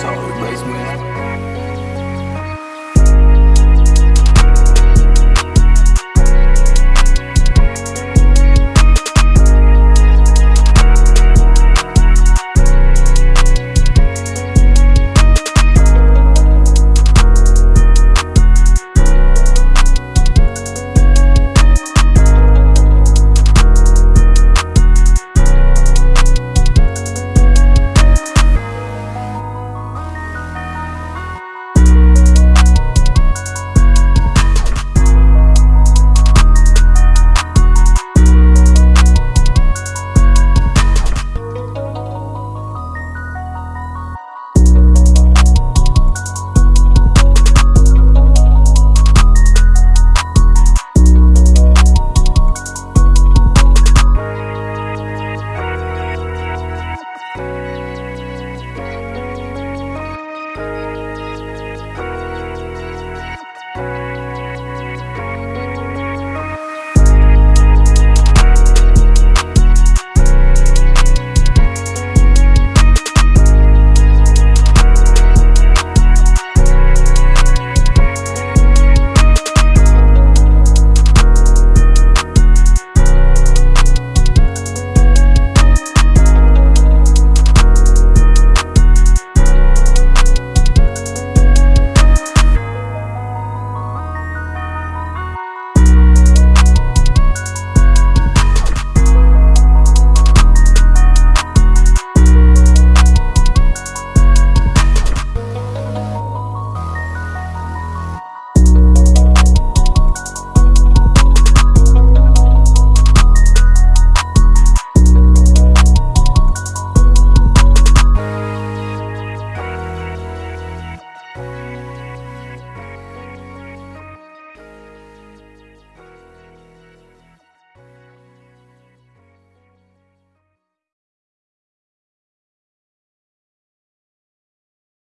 soul, raise me.